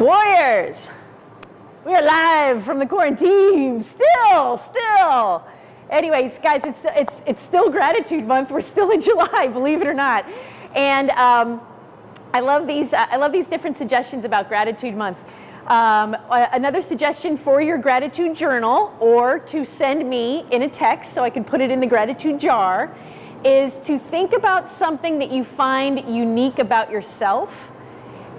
Warriors, we are live from the quarantine. Still, still. Anyways, guys, it's it's it's still gratitude month. We're still in July, believe it or not. And um, I love these. Uh, I love these different suggestions about gratitude month. Um, another suggestion for your gratitude journal, or to send me in a text so I can put it in the gratitude jar, is to think about something that you find unique about yourself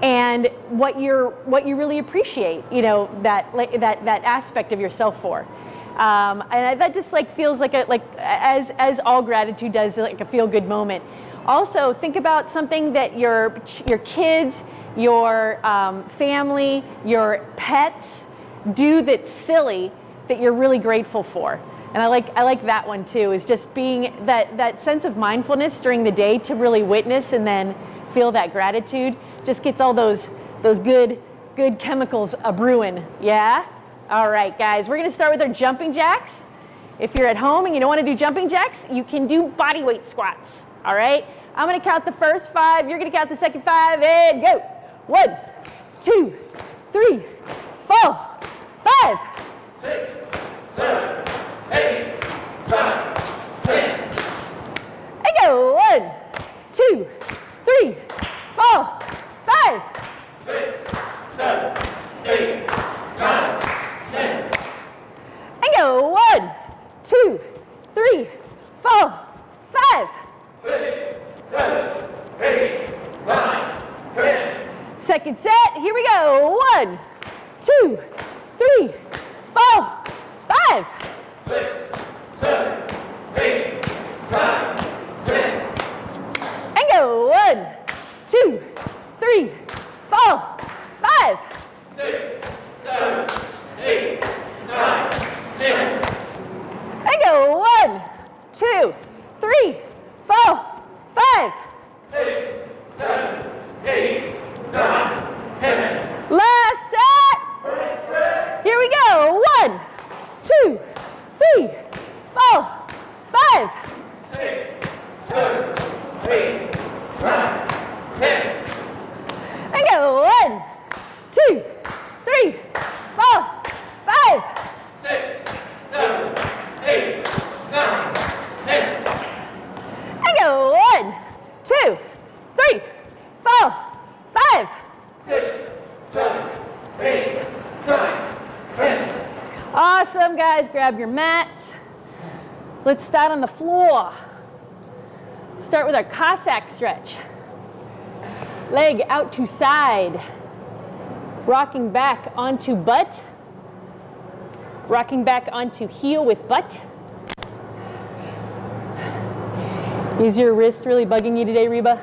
and what you're what you really appreciate you know that that that aspect of yourself for. Um, and that just like feels like a like as as all gratitude does like a feel good moment. Also think about something that your your kids your um, family your pets do that's silly that you're really grateful for. And I like I like that one too is just being that that sense of mindfulness during the day to really witness and then feel that gratitude just gets all those, those good, good chemicals a brewing. Yeah? All right, guys, we're gonna start with our jumping jacks. If you're at home and you don't wanna do jumping jacks, you can do body weight squats. All right? I'm gonna count the first five, you're gonna count the second five, and go. One, two, three, four, five. Six, seven, eight, nine, ten. And go. One, two, three, four, five, six, seven, eight, nine, ten. And go one, two, three, four, five. Six, seven, eight, nine, ten. Second set, here we go. One, two, three, four, five. Six, seven, eight, nine, ten. And go one, two, three, four, five. Six, seven, eight, nine, ten. And go one, two, three, four, five. Six, seven, eight, nine, ten. Last set. Here we go. One, two, three, four, five. Six, seven, eight, nine, ten. And go one, two, three, four, five. Six, seven, eight, nine, ten. And go one, two, three, four, five. Six, seven, eight, nine, ten. Awesome, guys. Grab your mats. Let's start on the floor. Start with our Cossack stretch. Leg out to side. Rocking back onto butt. Rocking back onto heel with butt. Is your wrist really bugging you today, Reba?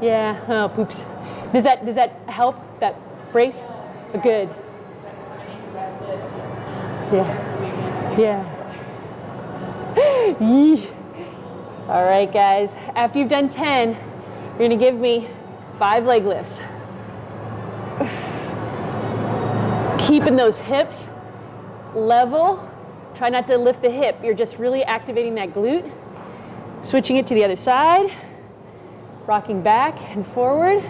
Yeah. Oh, poops. Does that does that help? That brace? Good. Yeah. Yeah. All right, guys. After you've done 10, you're to give me five leg lifts. Keeping those hips level. Try not to lift the hip. You're just really activating that glute. Switching it to the other side. Rocking back and forward.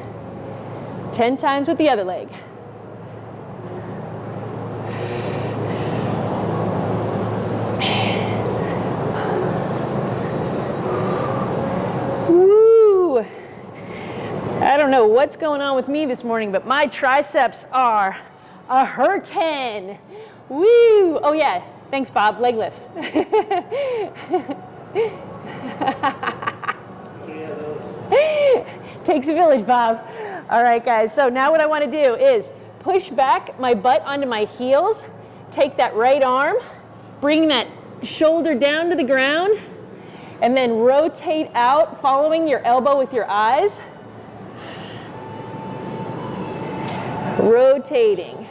10 times with the other leg. Woo! I don't know what's going on with me this morning, but my triceps are a hurtin'. Woo! Oh yeah, thanks Bob, leg lifts. Takes a village, Bob. All right, guys, so now what I wanna do is push back my butt onto my heels, take that right arm, bring that shoulder down to the ground, and then rotate out, following your elbow with your eyes. Rotating.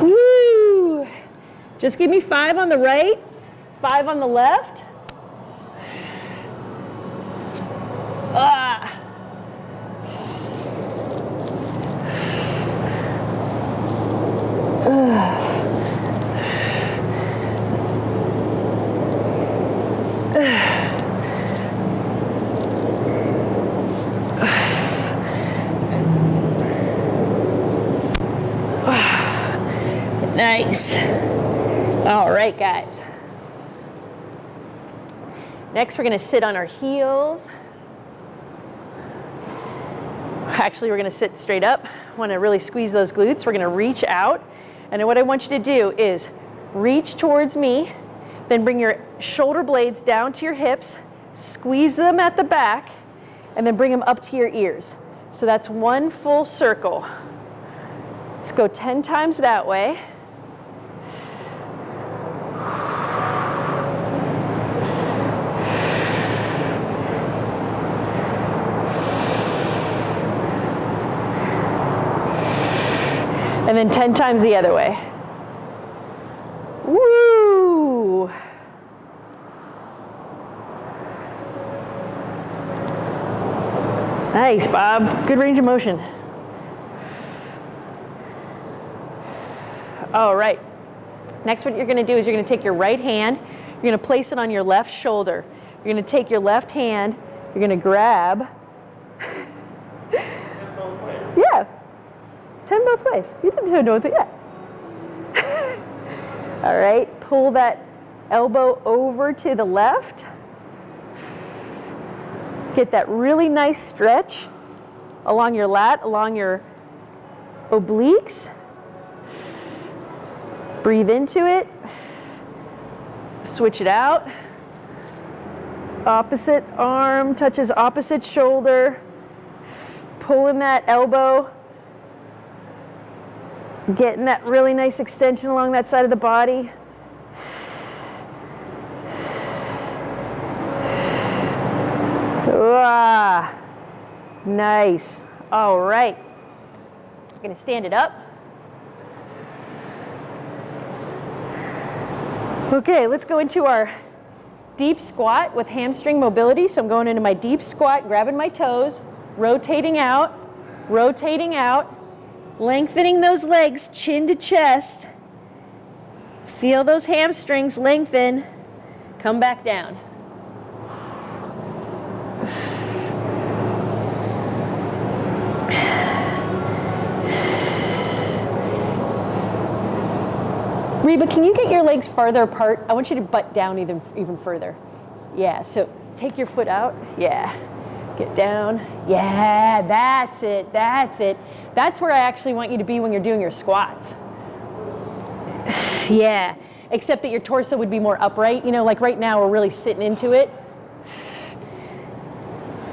Woo! Just give me five on the right, five on the left. Ah. All right, guys. Next, we're gonna sit on our heels. Actually, we're gonna sit straight up. Wanna really squeeze those glutes. We're gonna reach out. And then what I want you to do is reach towards me, then bring your shoulder blades down to your hips, squeeze them at the back, and then bring them up to your ears. So that's one full circle. Let's go 10 times that way. And then 10 times the other way. Woo! Nice, Bob. Good range of motion. All right. Next, what you're going to do is you're going to take your right hand, you're going to place it on your left shoulder. You're going to take your left hand, you're going to grab. yeah. 10 both ways. You didn't turn both yet. All right. Pull that elbow over to the left. Get that really nice stretch along your lat, along your obliques. Breathe into it. Switch it out. Opposite arm touches opposite shoulder. Pulling that elbow. Getting that really nice extension along that side of the body. Ah, nice. All right. I'm to stand it up. Okay, let's go into our deep squat with hamstring mobility. So I'm going into my deep squat, grabbing my toes, rotating out, rotating out, lengthening those legs chin to chest. Feel those hamstrings lengthen. Come back down. Reba, can you get your legs farther apart? I want you to butt down even, even further. Yeah, so take your foot out. Yeah. Get down. Yeah, that's it. That's it. That's where I actually want you to be when you're doing your squats. yeah, except that your torso would be more upright. You know, like right now we're really sitting into it.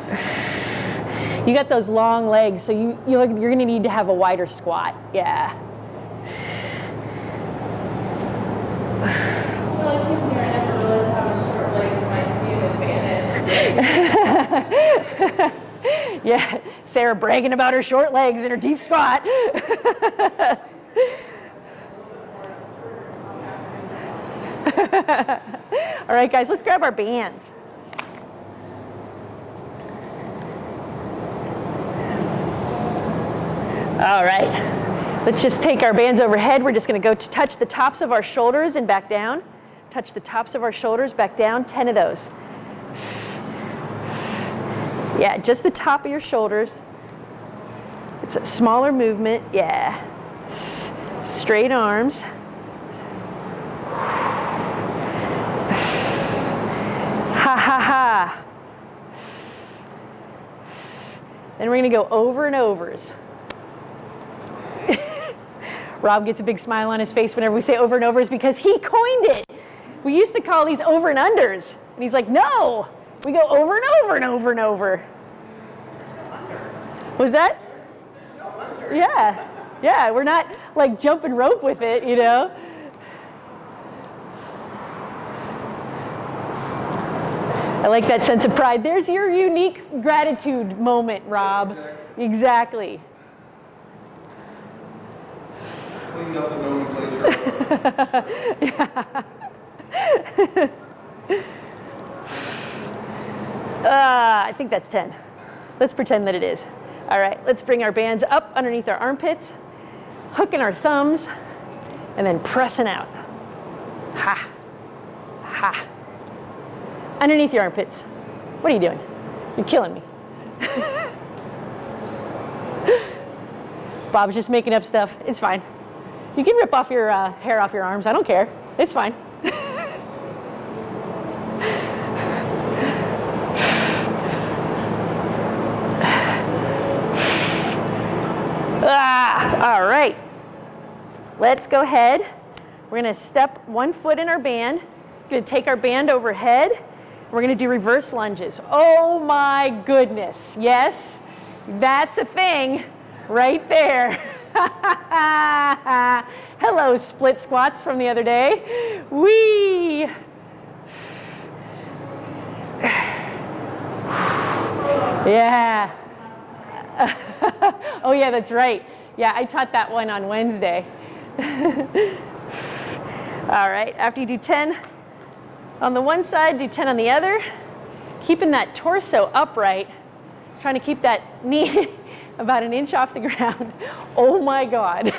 You got those long legs, so you, you're, you're gonna need to have a wider squat. Yeah. Yeah, Sarah bragging about her short legs and her deep squat. All right, guys, let's grab our bands. All right, let's just take our bands overhead. We're just gonna go to touch the tops of our shoulders and back down. Touch the tops of our shoulders, back down, 10 of those. Yeah, just the top of your shoulders. It's a smaller movement, yeah. Straight arms. Ha ha ha. Then we're gonna go over and overs. Rob gets a big smile on his face whenever we say over and overs because he coined it. We used to call these over and unders. And he's like, no, we go over and over and over and over. Was that? Yeah, yeah, we're not like jumping rope with it, you know? I like that sense of pride. There's your unique gratitude moment, Rob. Exactly. Nomenclature. Uh, I think that's 10. Let's pretend that it is. All right, let's bring our bands up underneath our armpits, hooking our thumbs, and then pressing out. Ha, ha. Underneath your armpits. What are you doing? You're killing me. Bob's just making up stuff. It's fine. You can rip off your uh, hair off your arms. I don't care. It's fine. Ah, all right. Let's go ahead. We're going to step one foot in our band. We're to take our band overhead. We're going to do reverse lunges. Oh my goodness. Yes, that's a thing right there. Hello, split squats from the other day. Wee. Yeah. oh, yeah, that's right. Yeah, I taught that one on Wednesday. All right, after you do 10 on the one side, do 10 on the other. Keeping that torso upright, trying to keep that knee about an inch off the ground. Oh my God.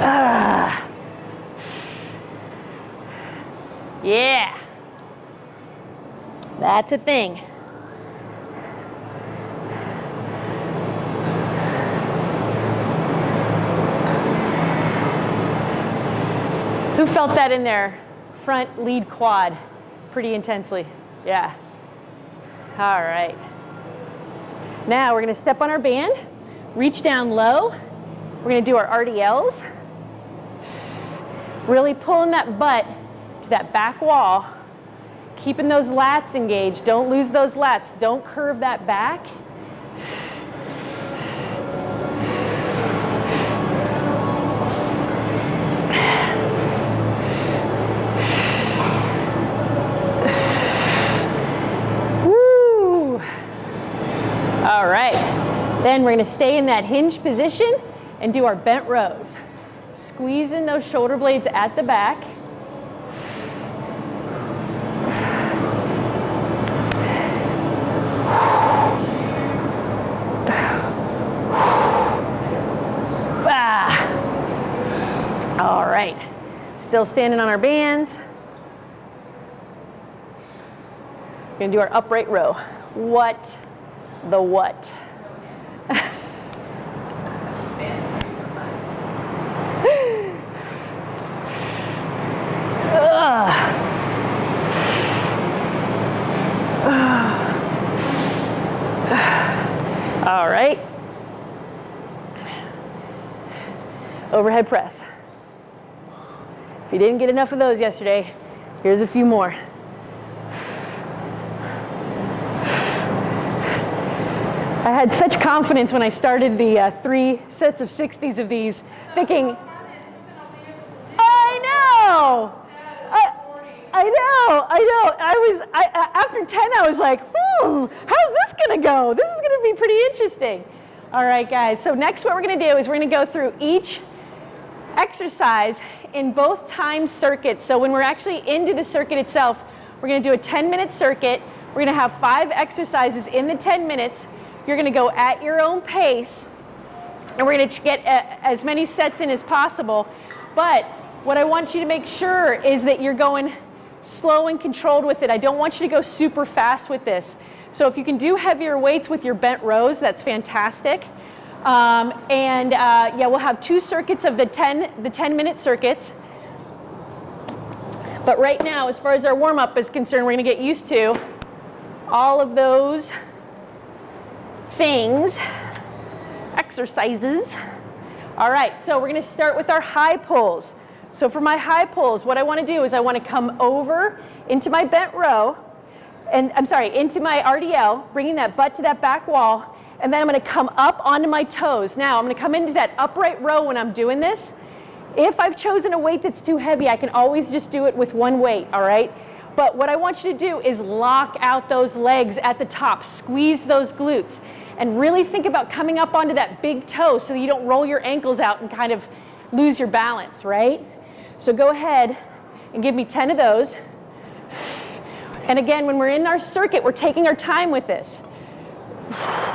Ah. Yeah. That's a thing. Who felt that in their front lead quad pretty intensely? Yeah. All right. Now we're going to step on our band, reach down low. We're going to do our RDLs. Really pulling that butt to that back wall, keeping those lats engaged. Don't lose those lats. Don't curve that back. All right. Then we're to stay in that hinge position and do our bent rows. Squeezing those shoulder blades at the back. Ah. All right. Still standing on our bands. We're gonna do our upright row. What the what? All right. Overhead press. If you didn't get enough of those yesterday, here's a few more. I had such confidence when I started the uh, three sets of 60s of these, thinking, know. I, I know. I know. I was I, after 10 I was like, "Hmm, how's this to go? This is to be pretty interesting." All right, guys. So next what we're to do is we're to go through each exercise in both time circuits. So when we're actually into the circuit itself, we're to do a 10-minute circuit. We're to have five exercises in the 10 minutes. You're to go at your own pace and we're to get a, as many sets in as possible. But what I want you to make sure is that you're going slow and controlled with it. I don't want you to go super fast with this. So if you can do heavier weights with your bent rows, that's fantastic. Um, and uh, yeah, we'll have two circuits of the 10, the 10 minute circuits. But right now, as far as our warm up is concerned, we're to get used to all of those things exercises. All right, so we're gonna start with our high pulls. So for my high pulls, what I wanna do is I wanna come over into my bent row, and I'm sorry, into my RDL, bringing that butt to that back wall, and then I'm gonna come up onto my toes. Now I'm gonna come into that upright row when I'm doing this. If I've chosen a weight that's too heavy, I can always just do it with one weight, all right? But what I want you to do is lock out those legs at the top, squeeze those glutes, and really think about coming up onto that big toe so you don't roll your ankles out and kind of lose your balance, right? So go ahead and give me 10 of those. And again, when we're in our circuit, we're taking our time with this.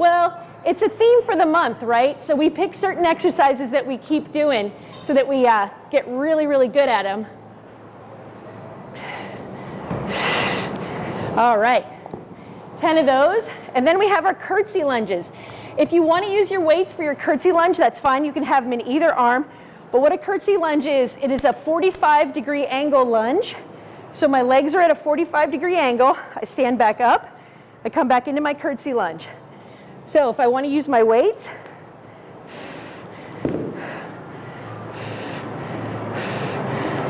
Well, it's a theme for the month, right? So we pick certain exercises that we keep doing so that we uh, get really, really good at them. All right, 10 of those. And then we have our curtsy lunges. If you want to use your weights for your curtsy lunge, that's fine. You can have them in either arm. But what a curtsy lunge is, it is a 45 degree angle lunge. So my legs are at a 45 degree angle. I stand back up. I come back into my curtsy lunge. So if I want to use my weights,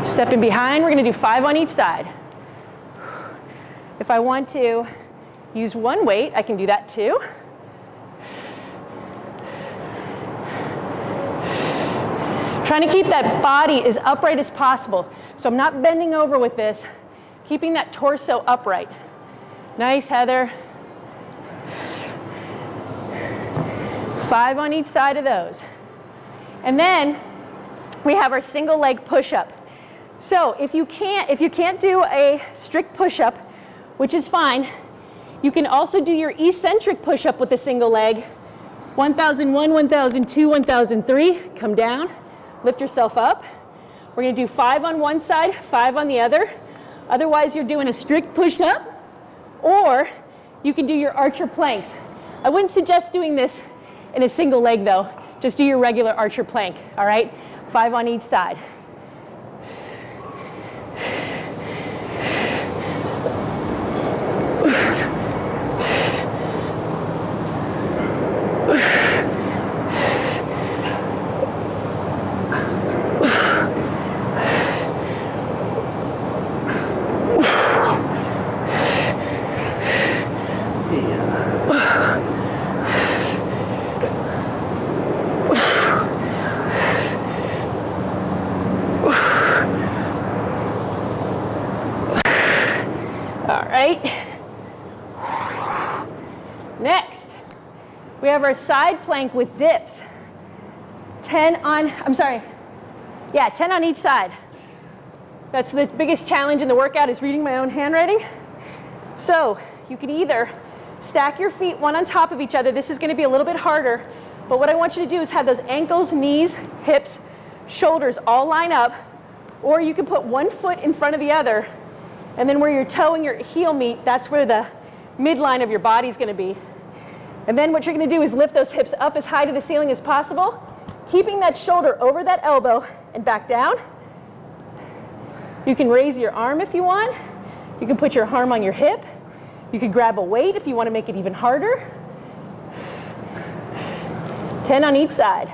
stepping behind, we're going to do five on each side. If I want to use one weight, I can do that too. Trying to keep that body as upright as possible. So I'm not bending over with this, keeping that torso upright. Nice, Heather. Five on each side of those. And then we have our single leg push-up. So if you can't, if you can't do a strict push-up, which is fine, you can also do your eccentric push-up with a single leg. 1001, 1002, 1003, come down, lift yourself up. We're gonna do five on one side, five on the other. Otherwise, you're doing a strict push-up, or you can do your archer planks. I wouldn't suggest doing this in a single leg though. Just do your regular archer plank, all right? Five on each side. All right. Next, have side plank with dips. 10 on, I'm sorry, yeah, 10 on each side. That's the biggest challenge in the workout is reading my own handwriting. So you can either stack your feet one on top of each other. This is gonna be a little bit harder, but what I want you to do is have those ankles, knees, hips, shoulders all line up, or you can put one foot in front of the other and then where your toe and your heel meet, that's where the midline of your body is going to be. And then what you're going to do is lift those hips up as high to the ceiling as possible, keeping that shoulder over that elbow and back down. You can raise your arm if you want. You can put your arm on your hip. You can grab a weight if you want to make it even harder. 10 on each side.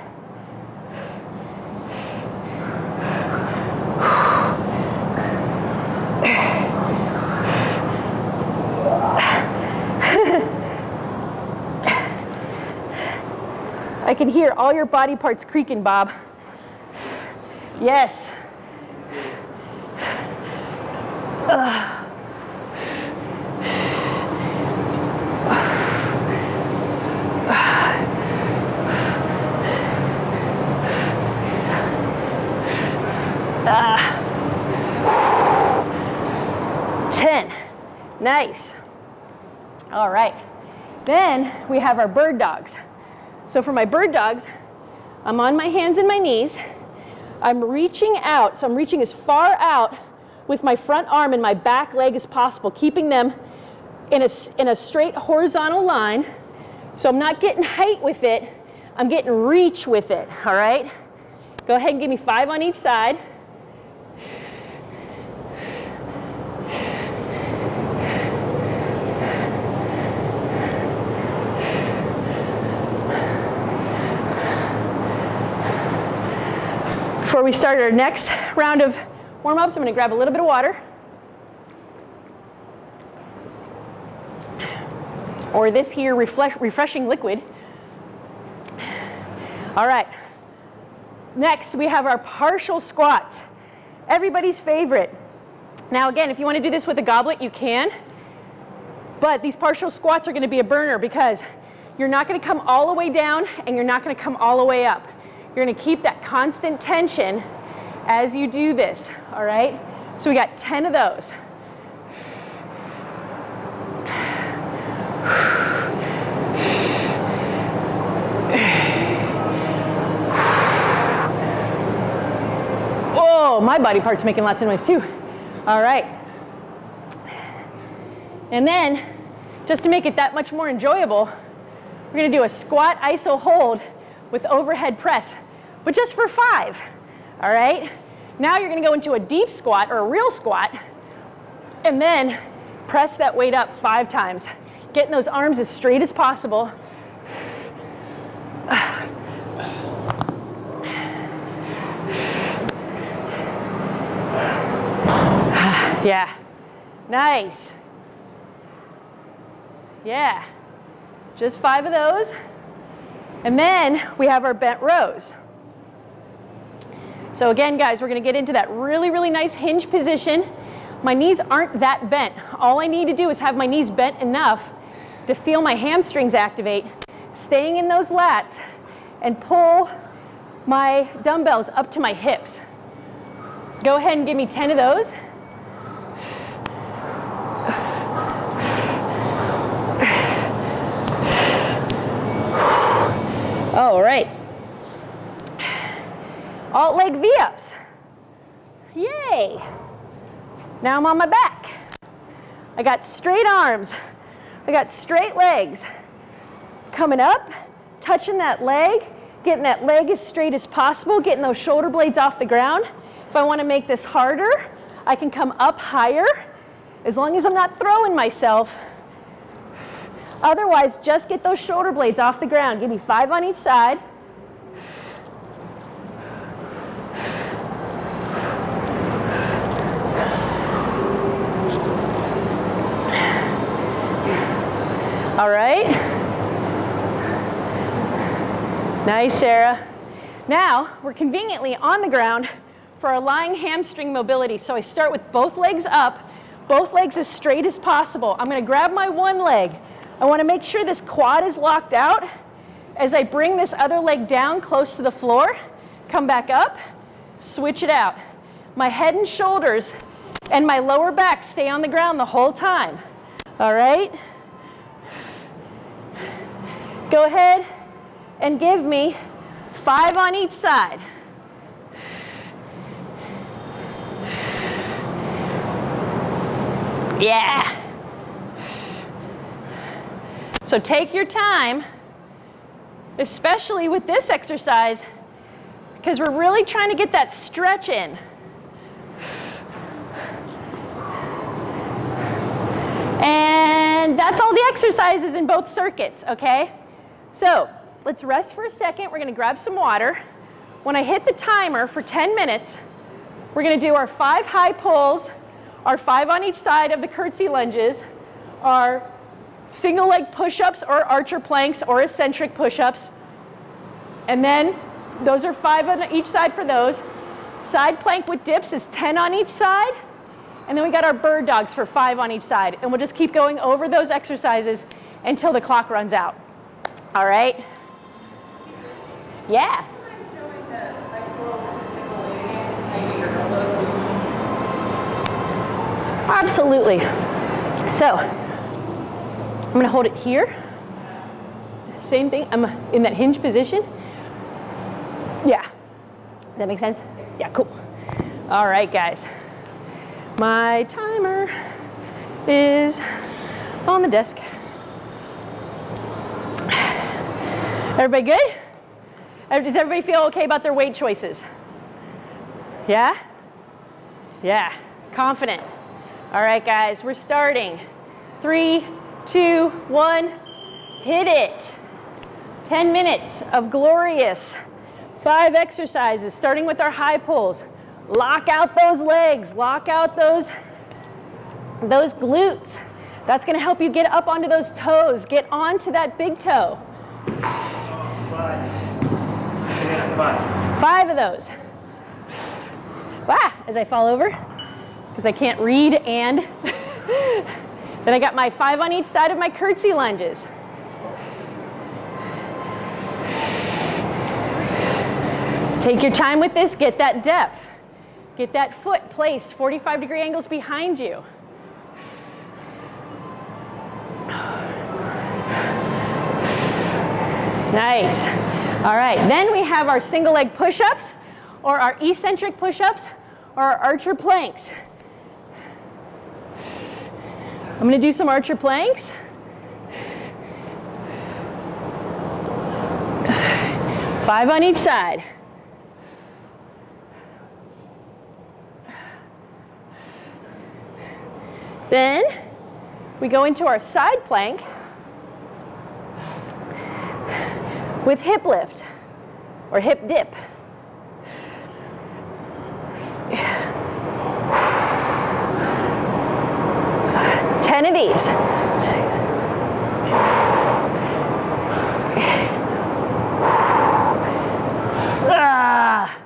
I can hear all your body parts creaking, Bob. Yes. Ah. 10. Nice. All right. Then we have our bird dogs. So for my bird dogs, I'm on my hands and my knees. I'm reaching out, so I'm reaching as far out with my front arm and my back leg as possible, keeping them in a, in a straight horizontal line. So I'm not getting height with it, I'm getting reach with it, all right? Go ahead and give me five on each side. We start our next round of warm-ups, I'm gonna grab a little bit of water. Or this here refreshing liquid. All right. Next, we have our partial squats. Everybody's favorite. Now again, if you wanna do this with a goblet, you can. But these partial squats are gonna be a burner because you're not gonna come all the way down and you're not gonna come all the way up. You're gonna keep that constant tension as you do this, all right? So we got 10 of those. Oh, my body part's making lots of noise too. All right. And then, just to make it that much more enjoyable, we're gonna do a squat iso hold with overhead press but just for five. All right? Now you're gonna go into a deep squat or a real squat, and then press that weight up five times. Getting those arms as straight as possible. Yeah. Nice. Yeah. Just five of those. And then we have our bent rows. So again, guys, we're gonna get into that really, really nice hinge position. My knees aren't that bent. All I need to do is have my knees bent enough to feel my hamstrings activate, staying in those lats, and pull my dumbbells up to my hips. Go ahead and give me 10 of those. All right. Alt leg V-ups. Yay. Now I'm on my back. I got straight arms. I got straight legs. Coming up, touching that leg, getting that leg as straight as possible, getting those shoulder blades off the ground. If I want to make this harder, I can come up higher as long as I'm not throwing myself. Otherwise, just get those shoulder blades off the ground. Give me five on each side. All right. Nice, Sarah. Now, we're conveniently on the ground for our lying hamstring mobility. So I start with both legs up, both legs as straight as possible. I'm gonna grab my one leg. I wanna make sure this quad is locked out. As I bring this other leg down close to the floor, come back up, switch it out. My head and shoulders and my lower back stay on the ground the whole time. All right? Go ahead and give me five on each side. Yeah. So take your time, especially with this exercise, because we're really trying to get that stretch in. And that's all the exercises in both circuits, okay? So let's rest for a second. We're gonna grab some water. When I hit the timer for 10 minutes, we're gonna do our five high pulls, our five on each side of the curtsy lunges, our single leg push-ups or archer planks or eccentric push-ups. And then those are five on each side for those. Side plank with dips is 10 on each side. And then we got our bird dogs for five on each side. And we'll just keep going over those exercises until the clock runs out. All right? Yeah. Absolutely. So, I'm gonna hold it here. Same thing, I'm in that hinge position. Yeah. That makes sense? Yeah, cool. All right, guys. My timer is on the desk. Everybody good? Does everybody feel okay about their weight choices? Yeah? Yeah, confident. All right, guys, we're starting. Three, two, one, hit it. 10 minutes of glorious five exercises, starting with our high pulls. Lock out those legs, lock out those, those glutes. That's gonna help you get up onto those toes, get onto that big toe. Five of those. Wow, as I fall over, because I can't read and then I got my five on each side of my curtsy lunges. Take your time with this, get that depth. Get that foot placed 45 degree angles behind you. Nice. All right, then we have our single leg push-ups or our eccentric push-ups or our archer planks. I'm going to do some archer planks. Five on each side. Then we go into our side plank with hip lift or hip dip. Ten of these. Ah.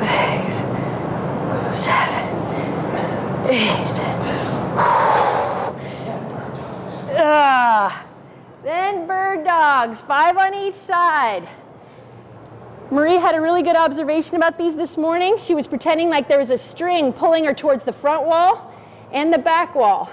Six, seven, eight. Ah. Then bird dogs, five on each side. Marie had a really good observation about these this morning. She was pretending like there was a string pulling her towards the front wall and the back wall.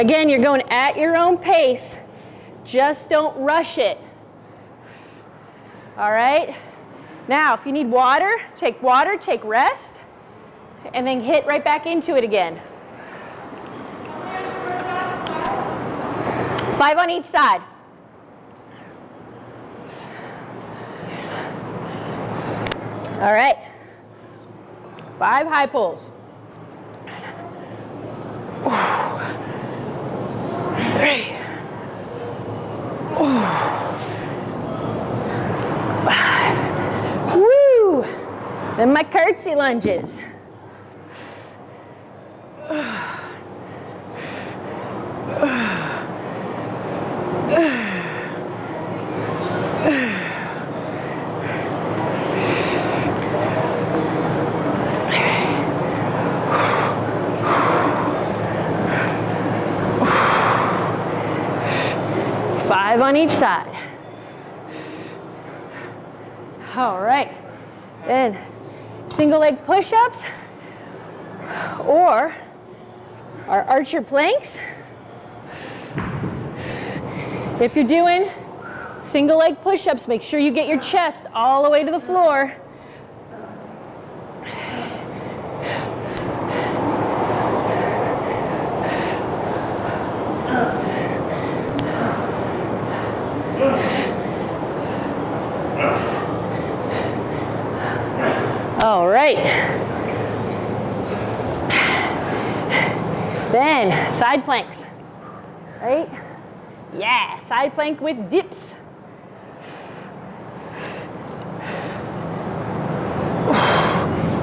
Again, you're going at your own pace. Just don't rush it. All right? Now, if you need water, take water, take rest, and then hit right back into it again. Five on each side. All right. Five high pulls. Three. Five. Then my curtsy lunges. Five on each side. All right. Then single leg push-ups or our archer planks. If you're doing single leg push-ups, make sure you get your chest all the way to the floor. All right. Then side planks, right? Yeah, side plank with dips.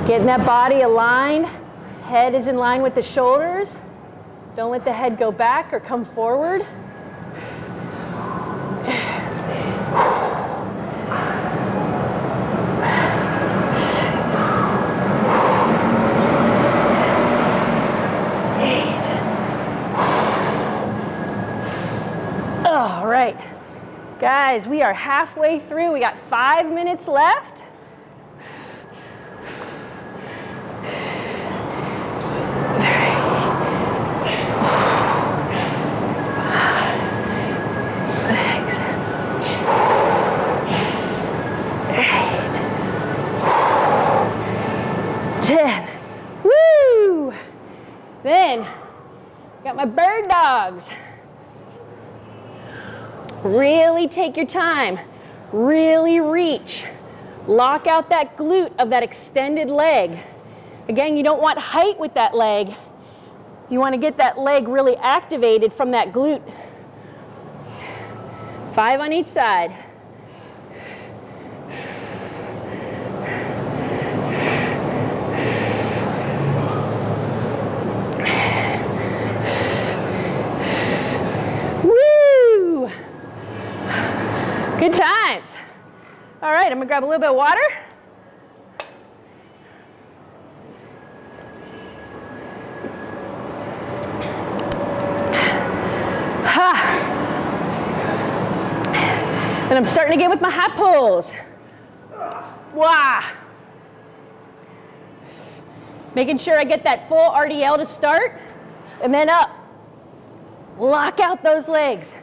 Getting that body aligned. Head is in line with the shoulders. Don't let the head go back or come forward. All right. Guys, we are halfway through. We got five minutes left. Then, got my bird dogs. Really take your time. Really reach. Lock out that glute of that extended leg. Again, you don't want height with that leg. You want to get that leg really activated from that glute. Five on each side. Good times. All right, I'm gonna grab a little bit of water. And I'm starting again with my high pulls. Wah! Making sure I get that full RDL to start and then up. Lock out those legs.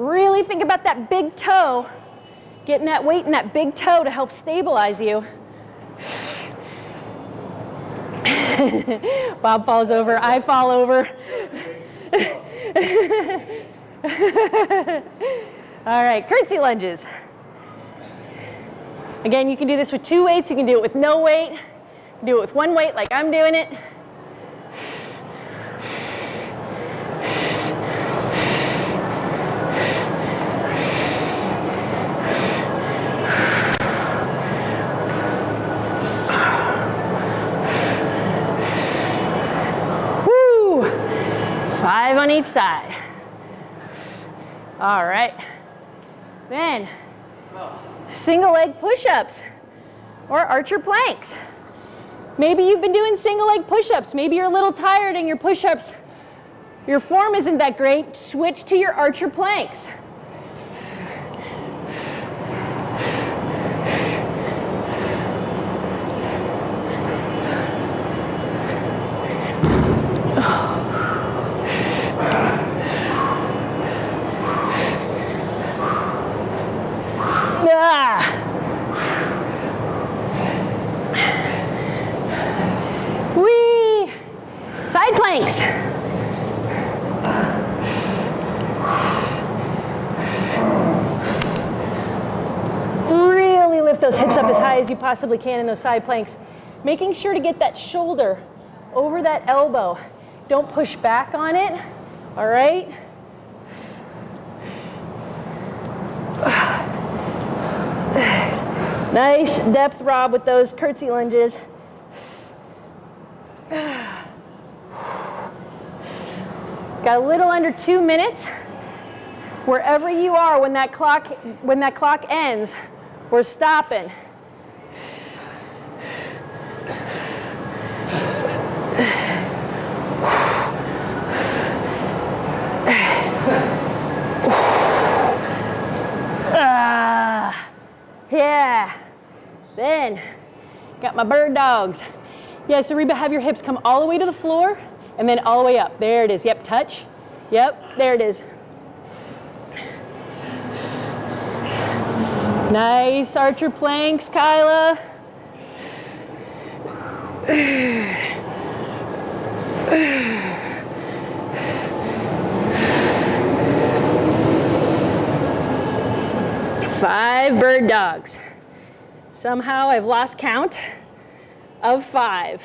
Really think about that big toe, getting that weight in that big toe to help stabilize you. Bob falls over, I fall over. All right, curtsy lunges. Again, you can do this with two weights, you can do it with no weight, do it with one weight like I'm doing it. Woo! Five on each side. All right. Then, single leg push-ups or archer planks. Maybe you've been doing single leg push-ups. Maybe you're a little tired and your push-ups, your form isn't that great. Switch to your archer planks. Ah. Whee! Side planks. Really lift those hips up as high as you possibly can in those side planks. Making sure to get that shoulder over that elbow. Don't push back on it, all right? Nice depth, Rob, with those curtsy lunges. Got a little under two minutes. Wherever you are when that clock, when that clock ends, we're stopping. Ah. Yeah. Then, got my bird dogs. Yeah, so Reba, have your hips come all the way to the floor and then all the way up. There it is. Yep, touch. Yep, there it is. Nice archer planks, Kyla. Five bird dogs. Somehow I've lost count of five.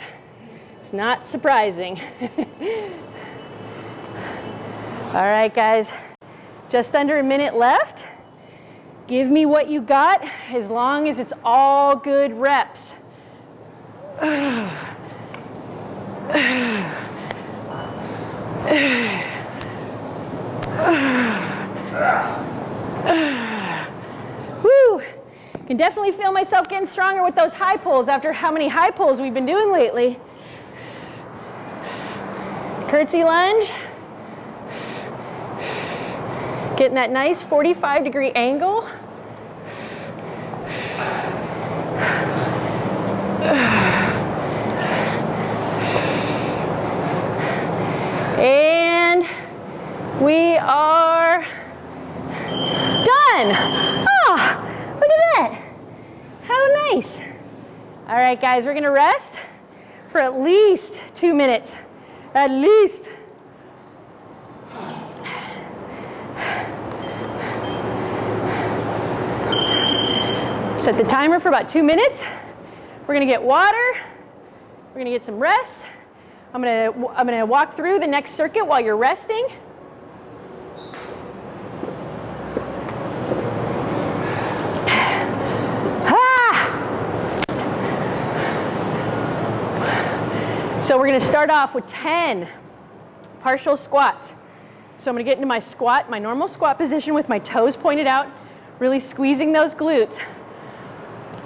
It's not surprising. All right, guys, just under a minute left. Give me what you got as long as it's all good reps. Woo! Can definitely feel myself getting stronger with those high pulls after how many high pulls we've been doing lately. Curtsy lunge. Getting that nice 45 degree angle. And we are done. Look at that. How nice. All right, guys, we're gonna rest for at least two minutes. At least. Set the timer for about two minutes. We're gonna get water. We're gonna get some rest. I'm gonna, I'm gonna walk through the next circuit while you're resting. So we're gonna start off with 10 partial squats. So I'm gonna get into my squat, my normal squat position with my toes pointed out, really squeezing those glutes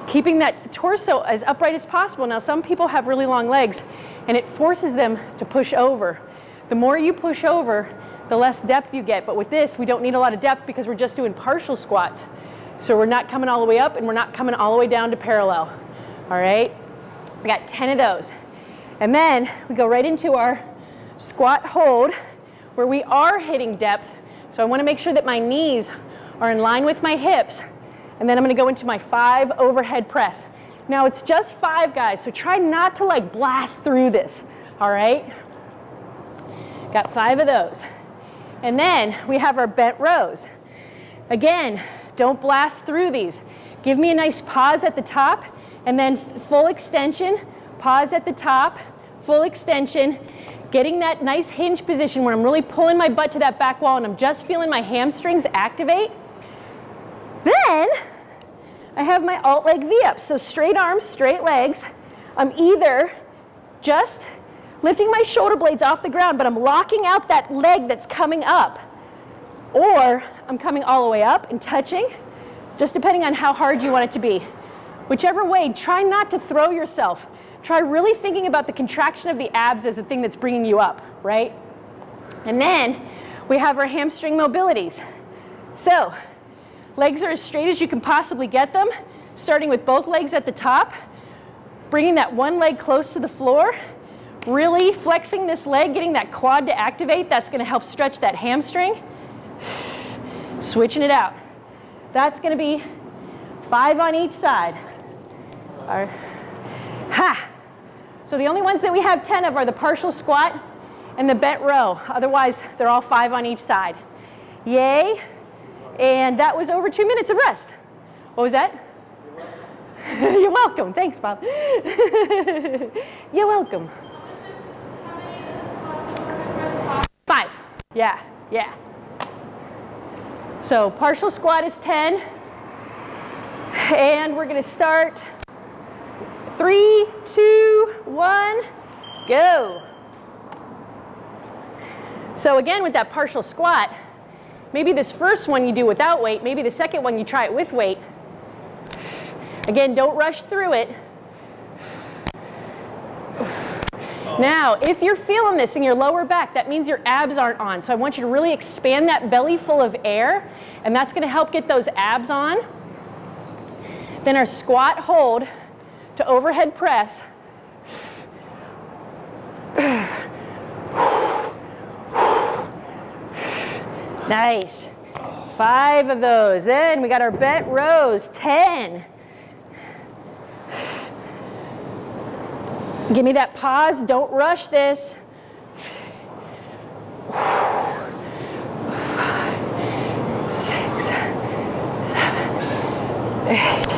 keeping that torso as upright as possible. Now, some people have really long legs and it forces them to push over. The more you push over, the less depth you get. But with this, we don't need a lot of depth because we're just doing partial squats. So we're not coming all the way up and we're not coming all the way down to parallel. All right? We got 10 of those. And then we go right into our squat hold where we are hitting depth. So I want to make sure that my knees are in line with my hips. And then I'm going to go into my five overhead press. Now it's just five guys, so try not to like blast through this, all right? Got five of those. And then we have our bent rows. Again, don't blast through these. Give me a nice pause at the top and then full extension, pause at the top, full extension, getting that nice hinge position where I'm really pulling my butt to that back wall and I'm just feeling my hamstrings activate. Then I have my alt leg V-up. So straight arms, straight legs. I'm either just lifting my shoulder blades off the ground, but I'm locking out that leg that's coming up. Or I'm coming all the way up and touching, just depending on how hard you want it to be. Whichever way, try not to throw yourself. Try really thinking about the contraction of the abs as the thing that's bringing you up, right? And then we have our hamstring mobilities. So legs are as straight as you can possibly get them, starting with both legs at the top, bringing that one leg close to the floor, really flexing this leg, getting that quad to activate. That's going to help stretch that hamstring. Switching it out. That's going to be five on each side. Our, ha! So the only ones that we have 10 of are the partial squat and the bent row. Otherwise, they're all five on each side. Yay. And that was over two minutes of rest. What was that? You're welcome. Thanks, Bob. You're welcome. Five. Yeah, yeah. So partial squat is 10. And we're going to start three, two, one, go. So again, with that partial squat, maybe this first one you do without weight, maybe the second one you try it with weight. Again, don't rush through it. Now, if you're feeling this in your lower back, that means your abs aren't on. So I want you to really expand that belly full of air, and that's gonna help get those abs on. Then our squat hold to overhead press. Nice. Five of those. Then we got our bent rows, 10. Give me that pause. Don't rush this. Six, seven, eight.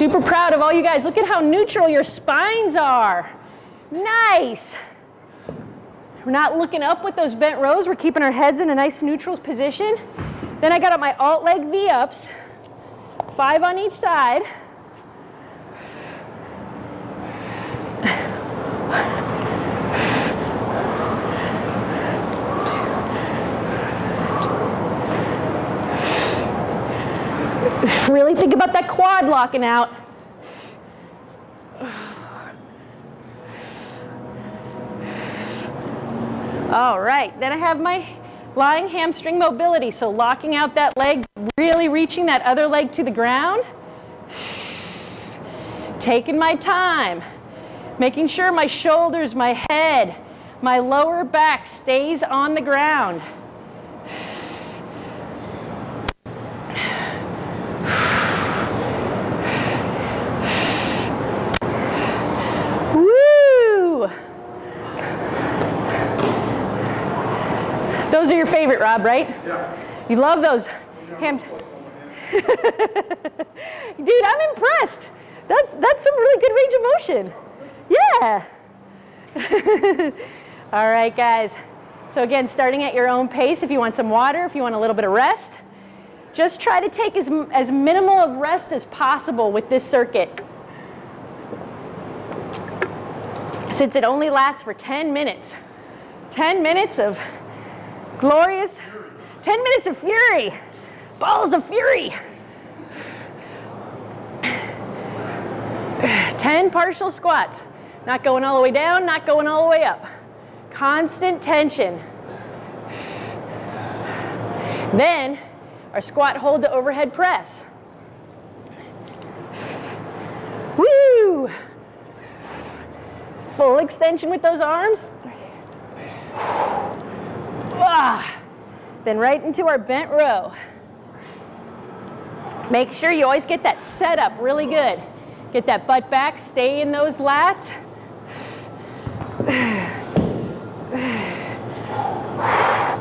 Super proud of all you guys. Look at how neutral your spines are. Nice. We're not looking up with those bent rows. We're keeping our heads in a nice neutral position. Then I got up my alt leg V-ups, five on each side. Really think about that quad locking out. All right, then I have my lying hamstring mobility. So locking out that leg, really reaching that other leg to the ground. Taking my time, making sure my shoulders, my head, my lower back stays on the ground. Woo! Those are your favorite, Rob, right? Yeah. You love those ham. Dude, I'm impressed. That's that's some really good range of motion. Yeah. All right, guys. So again, starting at your own pace. If you want some water, if you want a little bit of rest, just try to take as, as minimal of rest as possible with this circuit. Since it only lasts for 10 minutes. 10 minutes of glorious, 10 minutes of fury, balls of fury. 10 partial squats, not going all the way down, not going all the way up. Constant tension. Then our squat hold to overhead press. Woo! Full extension with those arms. Ah. Then right into our bent row. Make sure you always get that set up really good. Get that butt back, stay in those lats.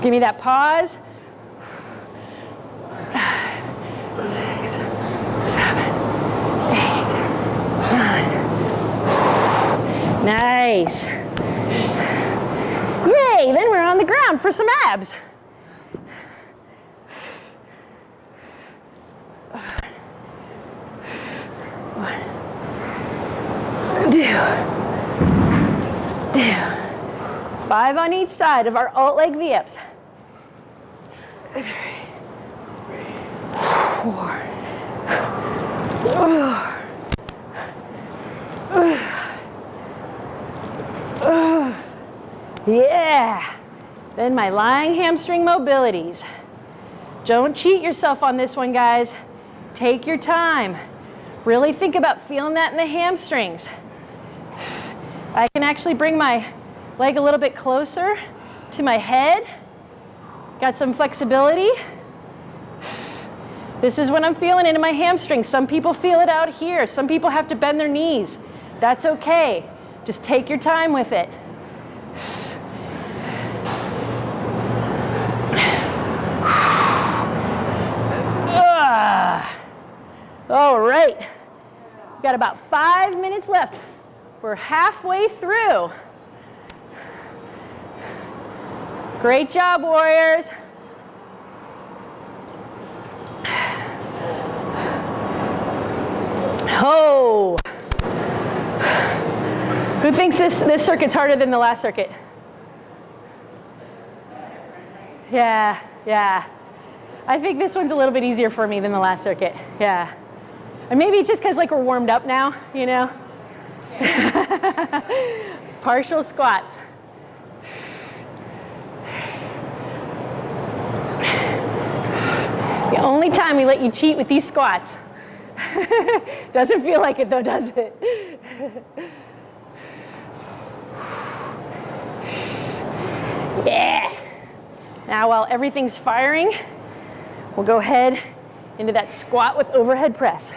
Give me that pause. Six, seven, eight, nine. Nice. Yay, then we're on the ground for some abs. One, two, two. Five on each side of our alt leg V-ups. Four. Yeah. Then my lying hamstring mobilities. Don't cheat yourself on this one, guys. Take your time. Really think about feeling that in the hamstrings. I can actually bring my leg a little bit closer to my head. Got some flexibility. This is what I'm feeling into my hamstrings. Some people feel it out here. Some people have to bend their knees. That's okay. Just take your time with it. Ah. All right. We've got about five minutes left. We're halfway through. Great job, warriors. Oh. Who thinks this, this circuit's harder than the last circuit? Yeah, yeah. I think this one's a little bit easier for me than the last circuit. Yeah. And maybe just because like we're warmed up now, you know? Partial squats. The only time we let you cheat with these squats. Doesn't feel like it though, does it? yeah. Now while everything's firing, we'll go ahead into that squat with overhead press.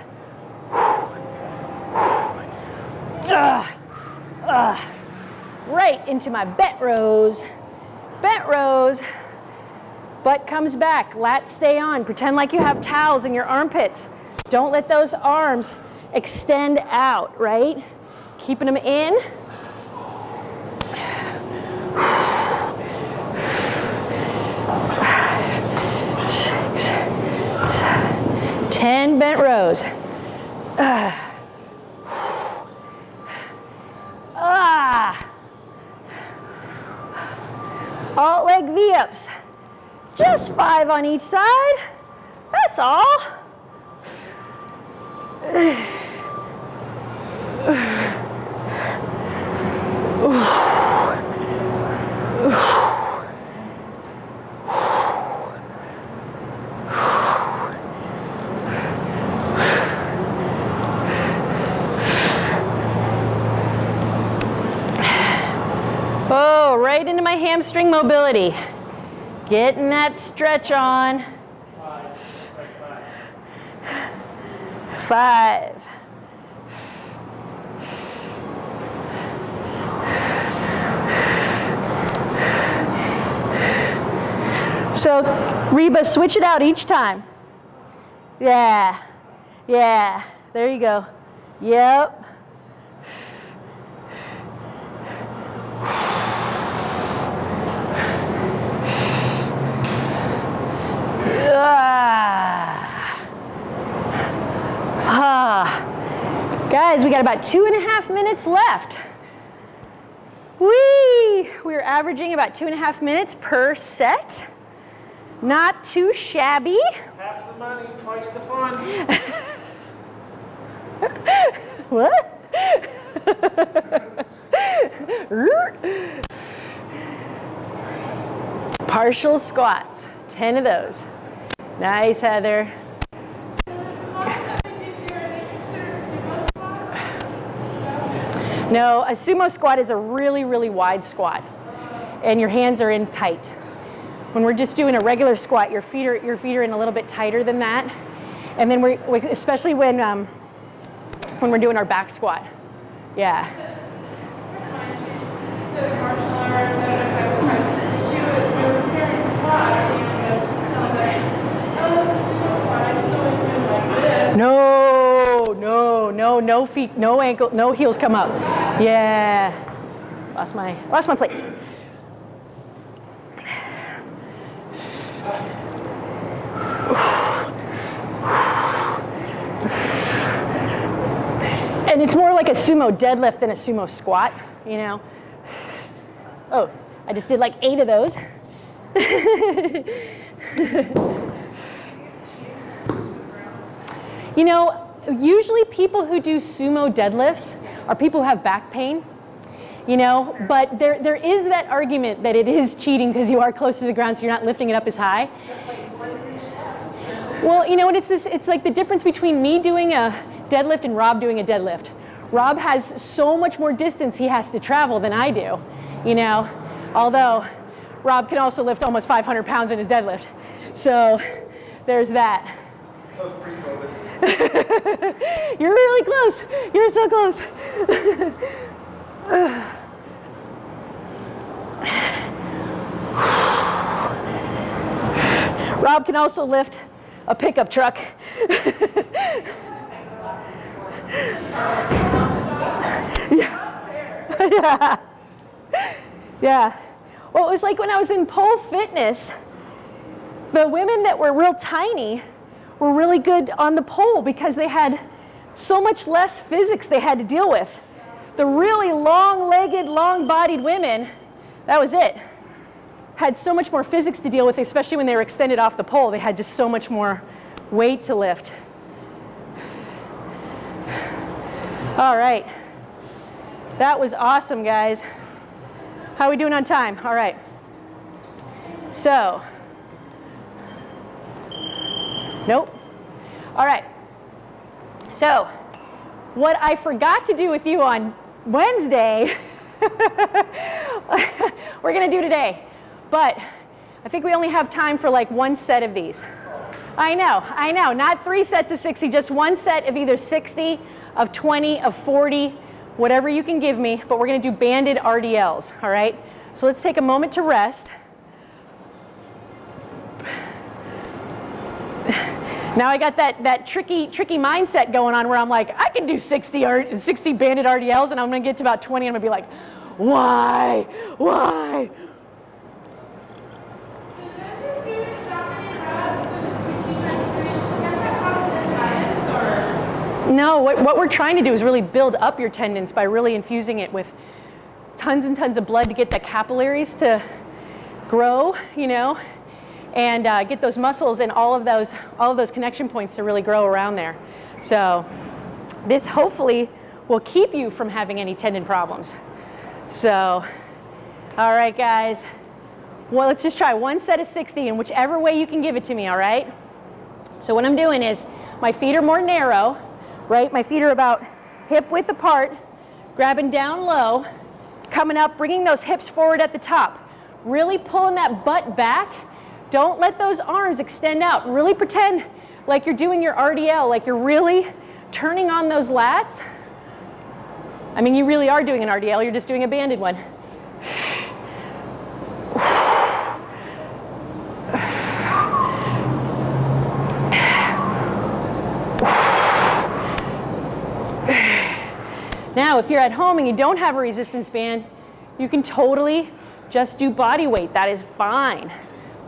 Right into my bent rows. Bent rows. Butt comes back, lats stay on. Pretend like you have towels in your armpits. Don't let those arms extend out, right? Keeping them in. 10 bent rows. Ah. ah. Alt leg V-ups. Just five on each side. That's all. Hamstring mobility. Getting that stretch on. Five. So, Reba, switch it out each time. Yeah. Yeah. There you go. Yep. Ah. Guys, we got about two and a half minutes left. Whee! We're averaging about two and a half minutes per set. Not too shabby. Half the money, twice the fun. What? Partial squats, 10 of those. Nice, Heather. No, a sumo squat is a really, really wide squat, and your hands are in tight. When we're just doing a regular squat, your feet are your feet are in a little bit tighter than that, and then we, we especially when um, when we're doing our back squat. Yeah. No, no, no, no feet, no ankle, no heels come up. Yeah. Lost my lost my place. And it's more like a sumo deadlift than a sumo squat, you know. Oh, I just did like eight of those. You know, usually people who do sumo deadlifts are people who have back pain, you know, but there, there is that argument that it is cheating because you are close to the ground so you're not lifting it up as high. Well, you know what, it's, this, it's like the difference between me doing a deadlift and Rob doing a deadlift. Rob has so much more distance he has to travel than I do, you know, although Rob can also lift almost 500 pounds in his deadlift. So there's that. You're really close. You're so close. Rob can also lift a pickup truck. yeah. yeah. Yeah. Well, it was like when I was in pole fitness, the women that were real tiny were really good on the pole because they had so much less physics they had to deal with. The really long-legged, long-bodied women, that was it. Had so much more physics to deal with, especially when they were extended off the pole. They had just so much more weight to lift. All right. That was awesome, guys. How are we doing on time? All right. So, Nope. All right. So, what I forgot to do with you on Wednesday, we're going to do today. But I think we only have time for like one set of these. I know, I know. Not three sets of 60, just one set of either 60, of 20, of 40, whatever you can give me. But we're going to do banded RDLs, all right? So let's take a moment to rest. Now I got that, that tricky, tricky mindset going on where I'm like, I can do 60, or 60 banded RDLs and I'm gonna get to about 20 and I'm gonna be like, why, why? So does it do about 10 reps of the 60 times 3? Can that cause tendonitis or? No, what, what we're trying to do is really build up your tendons by really infusing it with tons and tons of blood to get the capillaries to grow, you know, and uh, get those muscles and all of those all of those connection points to really grow around there. So this hopefully will keep you from having any tendon problems. So, all right, guys. Well, let's just try one set of 60 in whichever way you can give it to me, all right? So what I'm doing is my feet are more narrow, right? My feet are about hip width apart, grabbing down low, coming up, bringing those hips forward at the top. Really pulling that butt back don't let those arms extend out. Really pretend like you're doing your RDL, like you're really turning on those lats. I mean, you really are doing an RDL, you're just doing a banded one. Now, if you're at home and you don't have a resistance band, you can totally just do body weight. That is fine.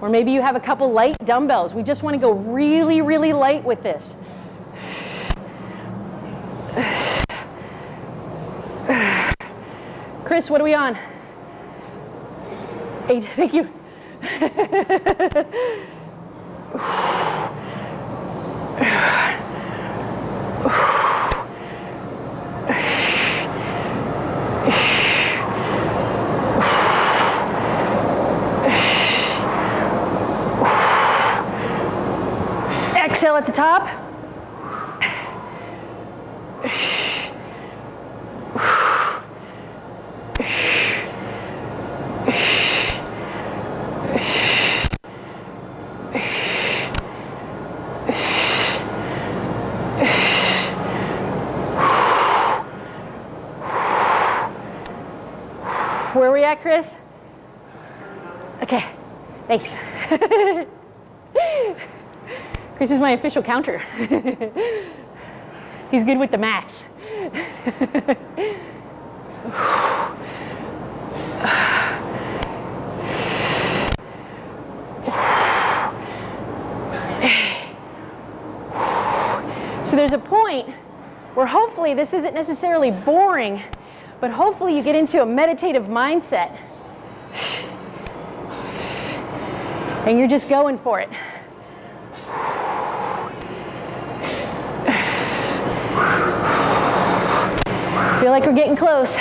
Or maybe you have a couple light dumbbells. We just want to go really, really light with this. Chris, what are we on? Eight, thank you. Where are we at, Chris? Okay, thanks. Chris is my official counter. He's good with the maths. So there's a point where hopefully this isn't necessarily boring, but hopefully you get into a meditative mindset. And you're just going for it. Feel like we're getting close.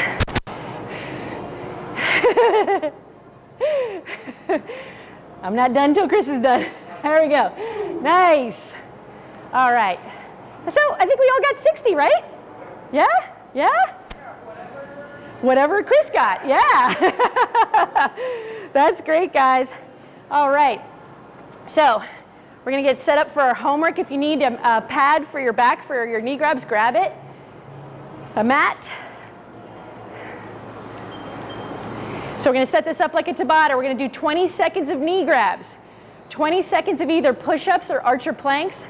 I'm not done till Chris is done. There we go. Nice. All right. So I think we all got 60, right? Yeah? Yeah? Whatever Chris got, yeah. That's great, guys. All right. So we're going to get set up for our homework. If you need a, a pad for your back for your knee grabs, grab it. A mat. So we're going to set this up like a Tabata. We're going to do 20 seconds of knee grabs, 20 seconds of either push-ups or archer planks,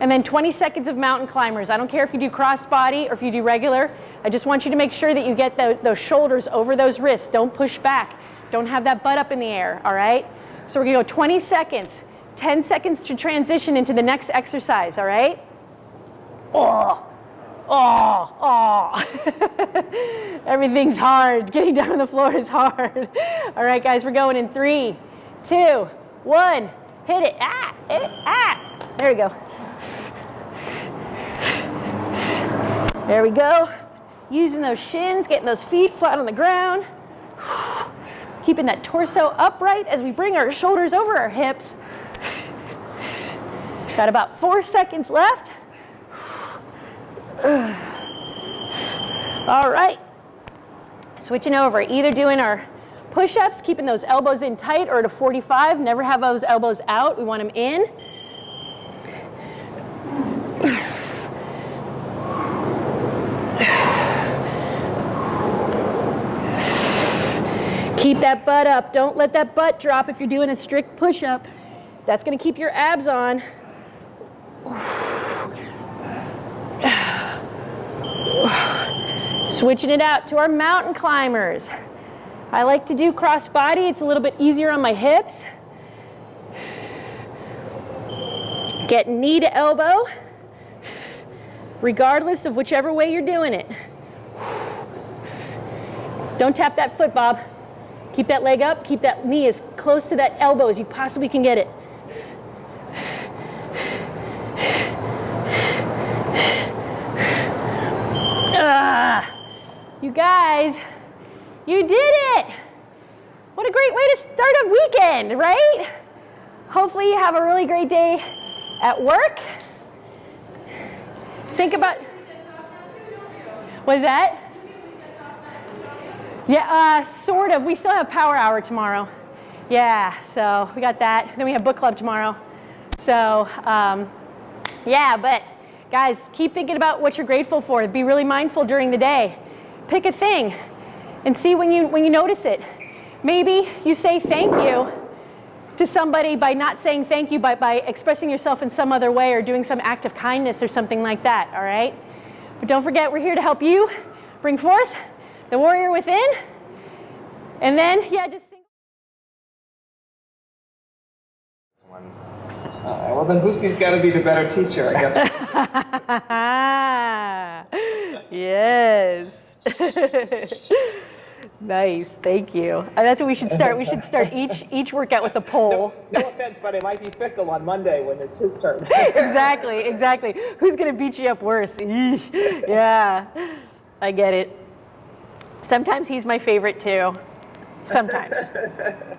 and then 20 seconds of mountain climbers. I don't care if you do cross body or if you do regular. I just want you to make sure that you get the, those shoulders over those wrists. Don't push back. Don't have that butt up in the air, all right? So we're to go 20 seconds, 10 seconds to transition into the next exercise, all right? Oh. Oh, oh. Everything's hard. Getting down on the floor is hard. All right, guys, we're going in three, two, one. Hit it. Ah, it. Ah. There we go. There we go. Using those shins, getting those feet flat on the ground. Keeping that torso upright as we bring our shoulders over our hips. Got about four seconds left. All right. Switching over, either doing our push-ups, keeping those elbows in tight, or a 45, never have those elbows out. We want them in. Keep that butt up. Don't let that butt drop if you're doing a strict push-up. That's going to keep your abs on. Switching it out to our mountain climbers. I like to do cross body. It's a little bit easier on my hips. Get knee to elbow, regardless of whichever way you're doing it. Don't tap that foot, Bob. Keep that leg up. Keep that knee as close to that elbow as you possibly can get it. Ah, you guys, you did it. What a great way to start a weekend, right? Hopefully you have a really great day at work. Think about, what is that? Yeah, uh, sort of. We still have power hour tomorrow. Yeah, so we got that. Then we have book club tomorrow. So, um, yeah, but guys, keep thinking about what you're grateful for. Be really mindful during the day. Pick a thing and see when you, when you notice it. Maybe you say thank you to somebody by not saying thank you, but by expressing yourself in some other way or doing some act of kindness or something like that, all right? But don't forget, we're here to help you bring forth the warrior within. And then, yeah, just sing. Uh, well, then Bootsy's got to be the better teacher, I guess. yes. nice, thank you. Uh, that's what we should start. We should start each each workout with a poll. no offense, but it might be fickle on Monday when it's his turn. exactly, exactly. Who's gonna beat you up worse? Yeah, I get it. Sometimes he's my favorite too. Sometimes.